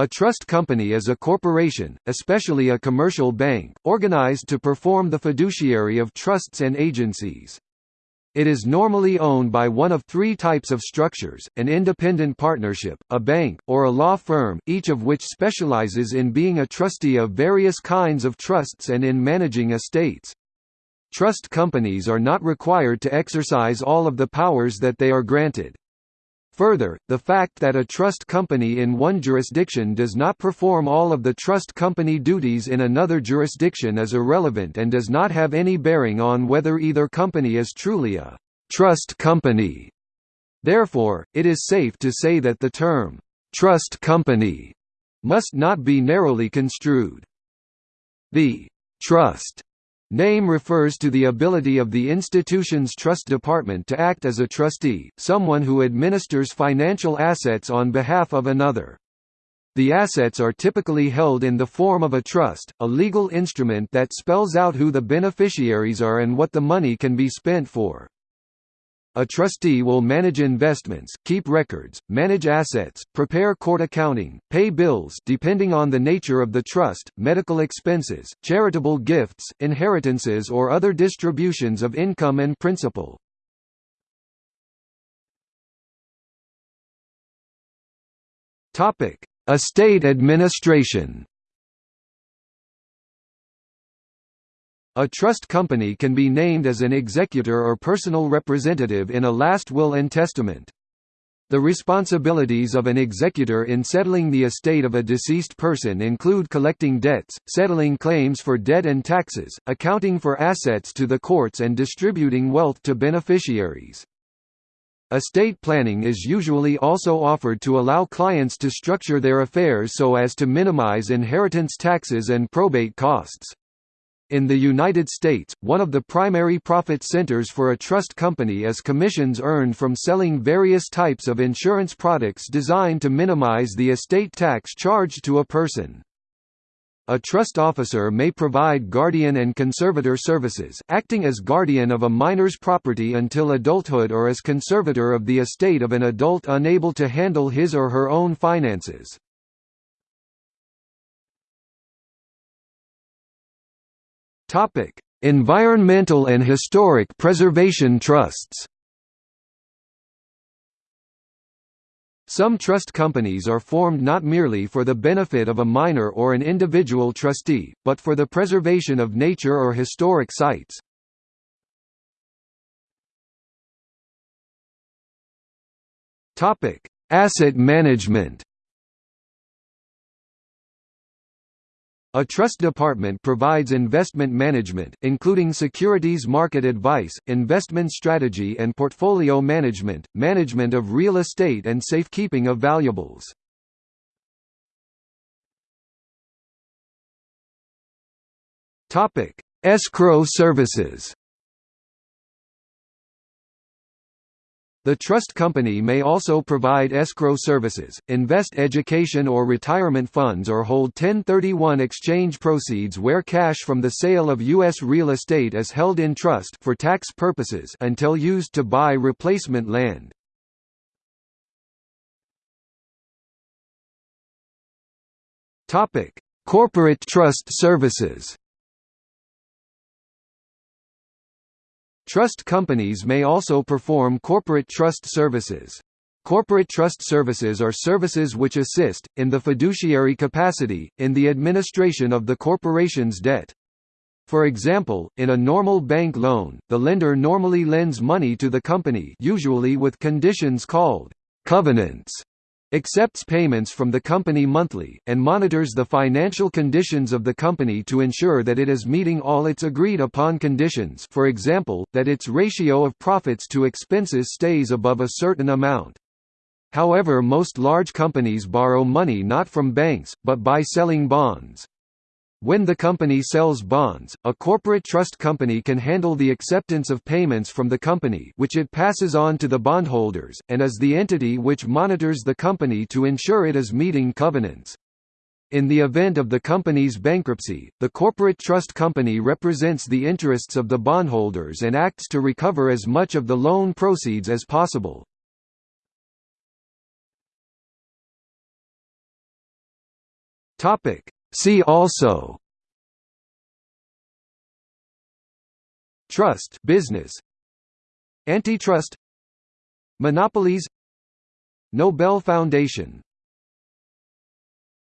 A trust company is a corporation, especially a commercial bank, organized to perform the fiduciary of trusts and agencies. It is normally owned by one of three types of structures, an independent partnership, a bank, or a law firm, each of which specializes in being a trustee of various kinds of trusts and in managing estates. Trust companies are not required to exercise all of the powers that they are granted. Further, the fact that a trust company in one jurisdiction does not perform all of the trust company duties in another jurisdiction is irrelevant and does not have any bearing on whether either company is truly a trust company. Therefore, it is safe to say that the term trust company must not be narrowly construed. The trust Name refers to the ability of the institution's trust department to act as a trustee, someone who administers financial assets on behalf of another. The assets are typically held in the form of a trust, a legal instrument that spells out who the beneficiaries are and what the money can be spent for. A trustee will manage investments, keep records, manage assets, prepare court accounting, pay bills depending on the nature of the trust, medical expenses, charitable gifts, inheritances or other distributions of income and principal. Estate administration A trust company can be named as an executor or personal representative in a last will and testament. The responsibilities of an executor in settling the estate of a deceased person include collecting debts, settling claims for debt and taxes, accounting for assets to the courts and distributing wealth to beneficiaries. Estate planning is usually also offered to allow clients to structure their affairs so as to minimize inheritance taxes and probate costs. In the United States, one of the primary profit centers for a trust company is commissions earned from selling various types of insurance products designed to minimize the estate tax charged to a person. A trust officer may provide guardian and conservator services, acting as guardian of a minor's property until adulthood or as conservator of the estate of an adult unable to handle his or her own finances. Topic: Environmental and historic preservation trusts. Some trust companies are formed not merely for the benefit of a minor or an individual trustee, but for the preservation of nature or historic sites. Asset management. A trust department provides investment management, including securities market advice, investment strategy and portfolio management, management of real estate and safekeeping of valuables. Escrow services The trust company may also provide escrow services, invest education or retirement funds or hold 1031 exchange proceeds where cash from the sale of U.S. real estate is held in trust for tax purposes until used to buy replacement land. Corporate trust services Trust companies may also perform corporate trust services. Corporate trust services are services which assist, in the fiduciary capacity, in the administration of the corporation's debt. For example, in a normal bank loan, the lender normally lends money to the company usually with conditions called covenants accepts payments from the company monthly, and monitors the financial conditions of the company to ensure that it is meeting all its agreed-upon conditions for example, that its ratio of profits to expenses stays above a certain amount. However most large companies borrow money not from banks, but by selling bonds. When the company sells bonds, a corporate trust company can handle the acceptance of payments from the company which it passes on to the bondholders, and is the entity which monitors the company to ensure it is meeting covenants. In the event of the company's bankruptcy, the corporate trust company represents the interests of the bondholders and acts to recover as much of the loan proceeds as possible. Topic. See also Trust business. Antitrust. Monopolies. Nobel Foundation